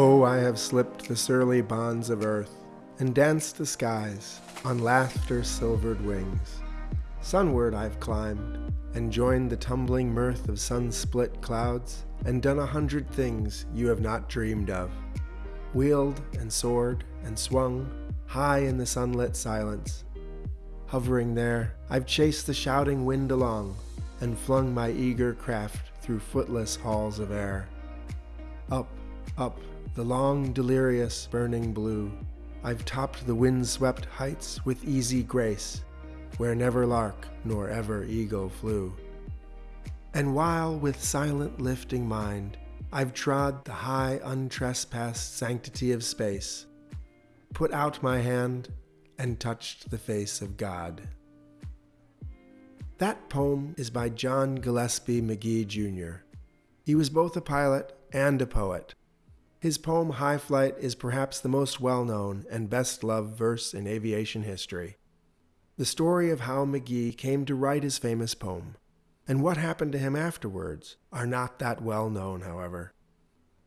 Oh, I have slipped the surly bonds of earth and danced the skies on laughter's silvered wings. Sunward I've climbed and joined the tumbling mirth of sun-split clouds and done a hundred things you have not dreamed of. Wheeled and soared and swung high in the sunlit silence. Hovering there, I've chased the shouting wind along and flung my eager craft through footless halls of air. Up, up, the long, delirious, burning blue. I've topped the wind-swept heights with easy grace, where never lark nor ever eagle flew. And while with silent lifting mind, I've trod the high untrespassed sanctity of space, put out my hand and touched the face of God. That poem is by John Gillespie Magee Jr. He was both a pilot and a poet. His poem High Flight is perhaps the most well known and best loved verse in aviation history. The story of how Magee came to write his famous poem, and what happened to him afterwards, are not that well known, however.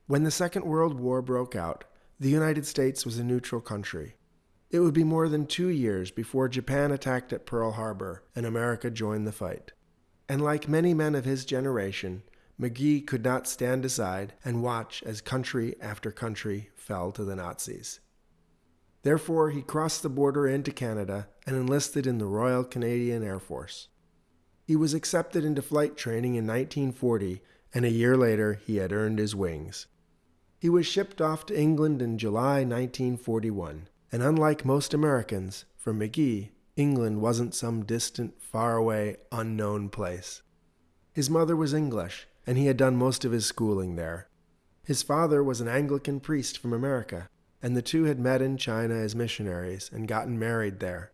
When the Second World War broke out, the United States was a neutral country. It would be more than two years before Japan attacked at Pearl Harbor and America joined the fight. And like many men of his generation, Magee could not stand aside and watch as country after country fell to the Nazis. Therefore, he crossed the border into Canada and enlisted in the Royal Canadian Air Force. He was accepted into flight training in 1940, and a year later he had earned his wings. He was shipped off to England in July 1941, and unlike most Americans, for Magee, England wasn't some distant, faraway, unknown place. His mother was English, and he had done most of his schooling there. His father was an Anglican priest from America, and the two had met in China as missionaries and gotten married there.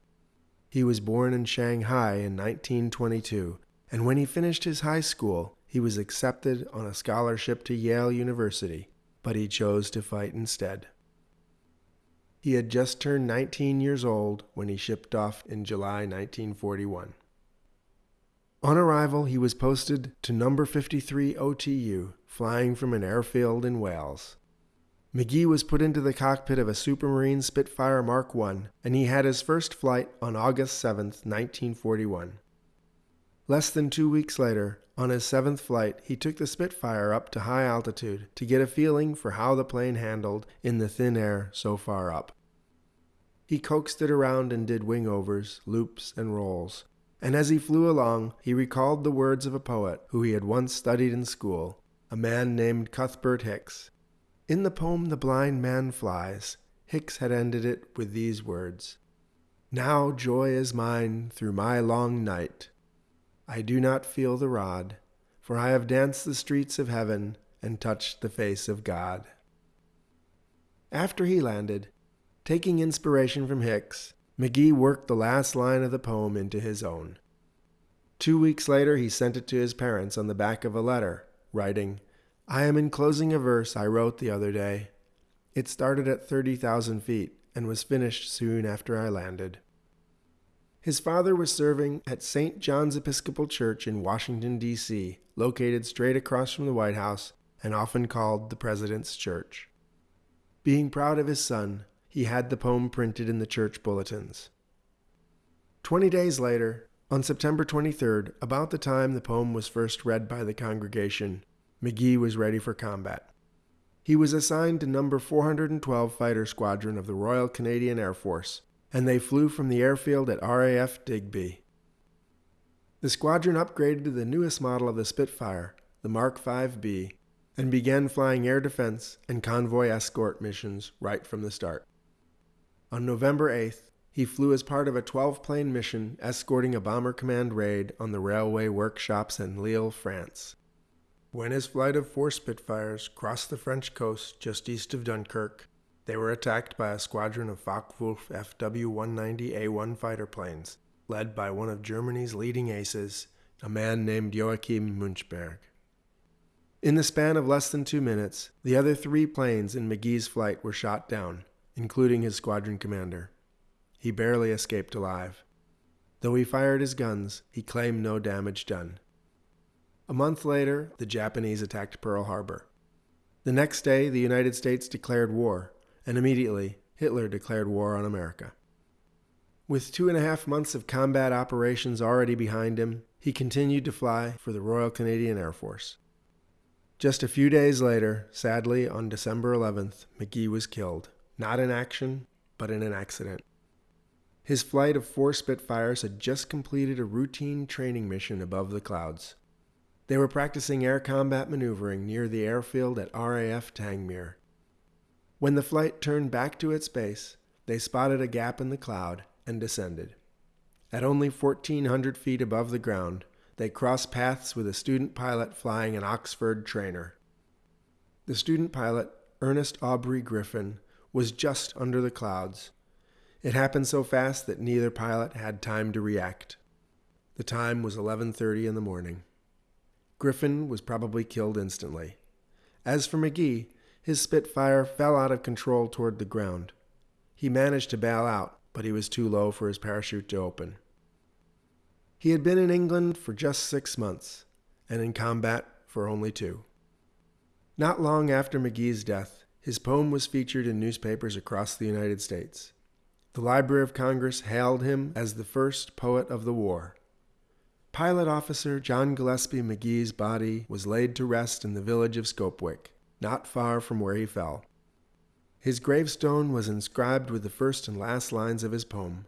He was born in Shanghai in 1922, and when he finished his high school, he was accepted on a scholarship to Yale University, but he chose to fight instead. He had just turned 19 years old when he shipped off in July 1941. On arrival, he was posted to number 53 OTU, flying from an airfield in Wales. Magee was put into the cockpit of a Supermarine Spitfire Mark I, and he had his first flight on August 7, 1941. Less than two weeks later, on his seventh flight, he took the Spitfire up to high altitude to get a feeling for how the plane handled in the thin air so far up. He coaxed it around and did wingovers, loops, and rolls, and as he flew along, he recalled the words of a poet who he had once studied in school, a man named Cuthbert Hicks. In the poem The Blind Man Flies, Hicks had ended it with these words Now joy is mine through my long night. I do not feel the rod, for I have danced the streets of heaven and touched the face of God. After he landed, taking inspiration from Hicks, Magee worked the last line of the poem into his own. Two weeks later, he sent it to his parents on the back of a letter, writing, I am enclosing a verse I wrote the other day. It started at 30,000 feet and was finished soon after I landed. His father was serving at St. John's Episcopal Church in Washington, D.C., located straight across from the White House and often called the President's Church. Being proud of his son, he had the poem printed in the church bulletins. Twenty days later, on September 23rd, about the time the poem was first read by the congregation, Magee was ready for combat. He was assigned to number 412 Fighter Squadron of the Royal Canadian Air Force, and they flew from the airfield at RAF Digby. The squadron upgraded to the newest model of the Spitfire, the Mark 5B, and began flying air defense and convoy escort missions right from the start. On November 8th, he flew as part of a 12 plane mission escorting a Bomber Command raid on the railway workshops in Lille, France. When his flight of four Spitfires crossed the French coast just east of Dunkirk, they were attacked by a squadron of Focke-Wulf FW-190A1 fighter planes, led by one of Germany's leading aces, a man named Joachim Müncheberg. In the span of less than two minutes, the other three planes in Magee's flight were shot down, including his squadron commander. He barely escaped alive. Though he fired his guns, he claimed no damage done. A month later, the Japanese attacked Pearl Harbor. The next day, the United States declared war, and immediately, Hitler declared war on America. With two and a half months of combat operations already behind him, he continued to fly for the Royal Canadian Air Force. Just a few days later, sadly, on December 11th, Magee was killed, not in action, but in an accident. His flight of four Spitfires had just completed a routine training mission above the clouds. They were practicing air combat maneuvering near the airfield at RAF Tangmere. When the flight turned back to its base, they spotted a gap in the cloud and descended. At only 1,400 feet above the ground, they crossed paths with a student pilot flying an Oxford trainer. The student pilot, Ernest Aubrey Griffin, was just under the clouds. It happened so fast that neither pilot had time to react. The time was 11:30 in the morning. Griffin was probably killed instantly. As for Magee, his Spitfire fell out of control toward the ground. He managed to bail out, but he was too low for his parachute to open. He had been in England for just six months, and in combat for only two. Not long after Magee's death, his poem was featured in newspapers across the United States. The Library of Congress hailed him as the first poet of the war. Pilot officer John Gillespie Magee's body was laid to rest in the village of Scopwick, not far from where he fell. His gravestone was inscribed with the first and last lines of his poem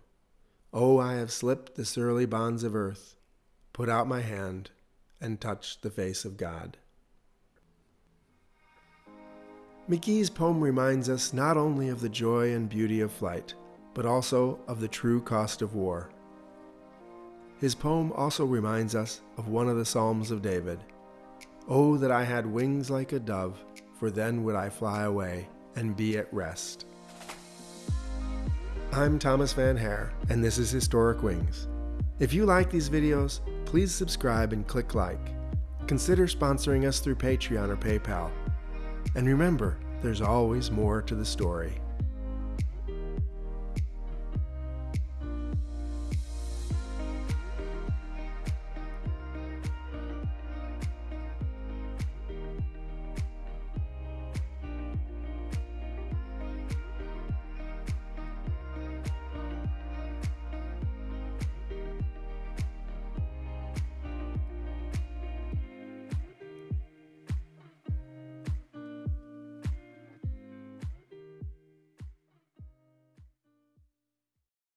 Oh, I have slipped the surly bonds of earth, put out my hand, and touched the face of God. Magee's poem reminds us not only of the joy and beauty of flight, but also of the true cost of war. His poem also reminds us of one of the Psalms of David Oh, that I had wings like a dove, for then would I fly away and be at rest. I'm Thomas Van Hare, and this is Historic Wings. If you like these videos, please subscribe and click like. Consider sponsoring us through Patreon or PayPal. And remember, there's always more to the story.